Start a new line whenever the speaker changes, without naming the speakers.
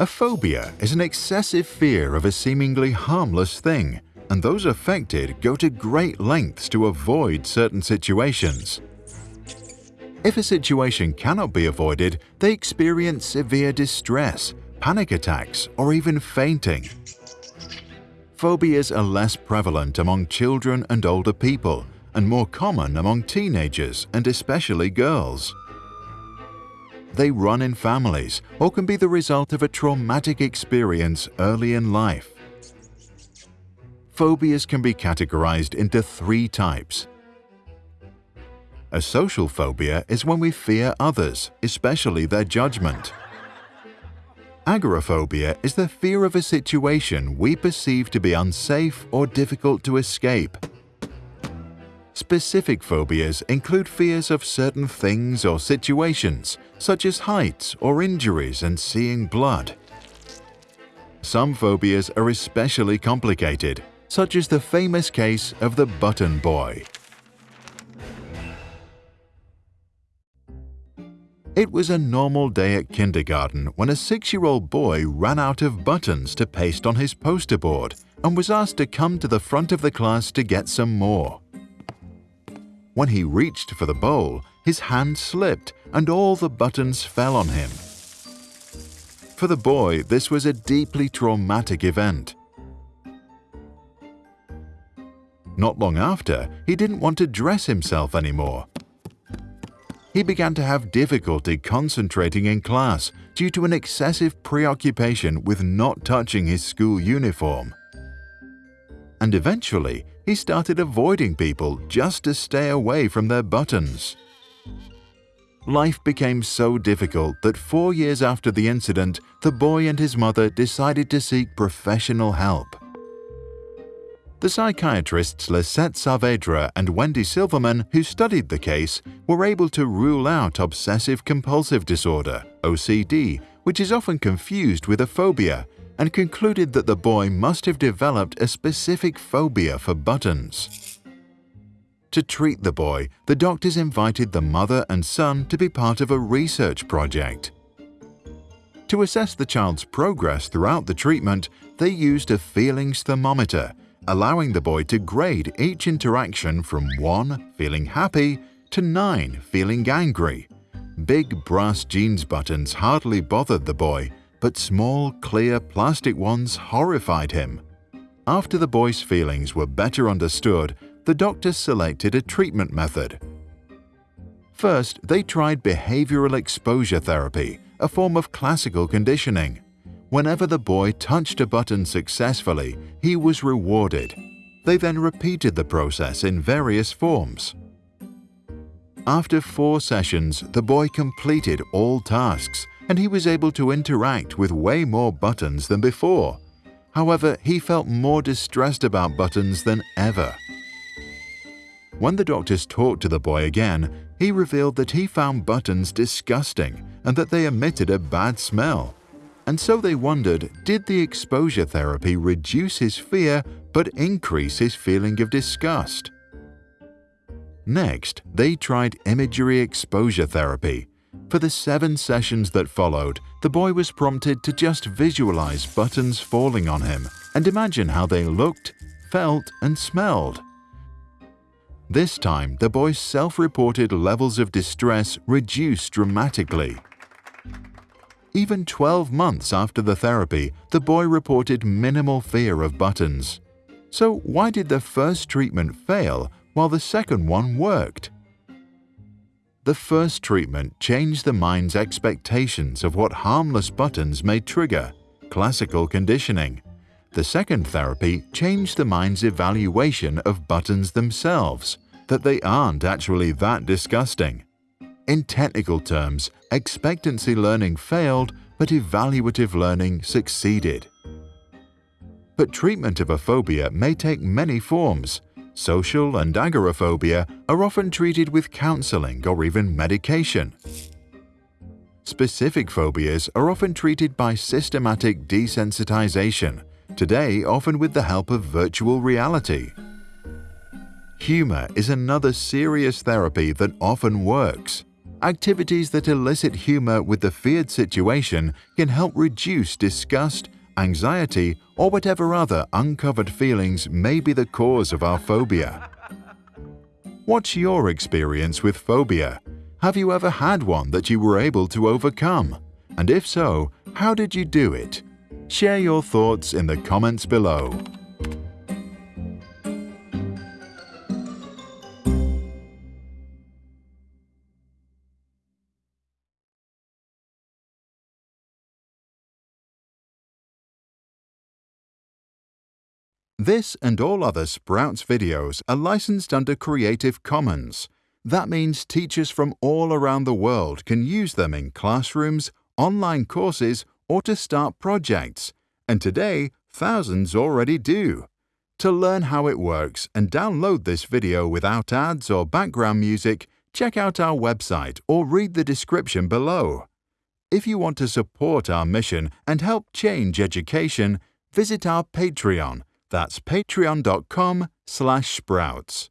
A phobia is an excessive fear of a seemingly harmless thing, and those affected go to great lengths to avoid certain situations. If a situation cannot be avoided, they experience severe distress, panic attacks, or even fainting. Phobias are less prevalent among children and older people, and more common among teenagers and especially girls. They run in families or can be the result of a traumatic experience early in life. Phobias can be categorized into three types. A social phobia is when we fear others, especially their judgment. Agoraphobia is the fear of a situation we perceive to be unsafe or difficult to escape. Specific phobias include fears of certain things or situations, such as heights or injuries and seeing blood. Some phobias are especially complicated, such as the famous case of the button boy. It was a normal day at kindergarten when a six-year-old boy ran out of buttons to paste on his poster board and was asked to come to the front of the class to get some more. When he reached for the bowl, his hand slipped and all the buttons fell on him. For the boy, this was a deeply traumatic event. Not long after, he didn't want to dress himself anymore he began to have difficulty concentrating in class due to an excessive preoccupation with not touching his school uniform. And eventually, he started avoiding people just to stay away from their buttons. Life became so difficult that four years after the incident, the boy and his mother decided to seek professional help. The psychiatrists Lisette Saavedra and Wendy Silverman, who studied the case, were able to rule out obsessive compulsive disorder, OCD, which is often confused with a phobia, and concluded that the boy must have developed a specific phobia for buttons. To treat the boy, the doctors invited the mother and son to be part of a research project. To assess the child's progress throughout the treatment, they used a feelings thermometer allowing the boy to grade each interaction from 1 feeling happy to 9 feeling angry. Big brass jeans buttons hardly bothered the boy, but small, clear plastic ones horrified him. After the boy's feelings were better understood, the doctors selected a treatment method. First, they tried behavioral exposure therapy, a form of classical conditioning. Whenever the boy touched a button successfully, he was rewarded. They then repeated the process in various forms. After four sessions, the boy completed all tasks and he was able to interact with way more buttons than before. However, he felt more distressed about buttons than ever. When the doctors talked to the boy again, he revealed that he found buttons disgusting and that they emitted a bad smell. And so they wondered, did the exposure therapy reduce his fear but increase his feeling of disgust? Next, they tried imagery exposure therapy. For the seven sessions that followed, the boy was prompted to just visualize buttons falling on him and imagine how they looked, felt, and smelled. This time, the boy's self-reported levels of distress reduced dramatically. Even 12 months after the therapy, the boy reported minimal fear of buttons. So why did the first treatment fail while the second one worked? The first treatment changed the mind's expectations of what harmless buttons may trigger, classical conditioning. The second therapy changed the mind's evaluation of buttons themselves, that they aren't actually that disgusting. In technical terms, expectancy learning failed, but evaluative learning succeeded. But treatment of a phobia may take many forms. Social and agoraphobia are often treated with counseling or even medication. Specific phobias are often treated by systematic desensitization, today often with the help of virtual reality. Humor is another serious therapy that often works. activities that elicit humor with the feared situation can help reduce disgust, anxiety, or whatever other uncovered feelings may be the cause of our phobia. What's your experience with phobia? Have you ever had one that you were able to overcome? And if so, how did you do it? Share your thoughts in the comments below. This and all other Sprouts videos are licensed under Creative Commons. That means teachers from all around the world can use them in classrooms, online courses, or to start projects. And today, thousands already do. To learn how it works and download this video without ads or background music, check out our website or read the description below. If you want to support our mission and help change education, visit our Patreon that's patreon.com slash sprouts.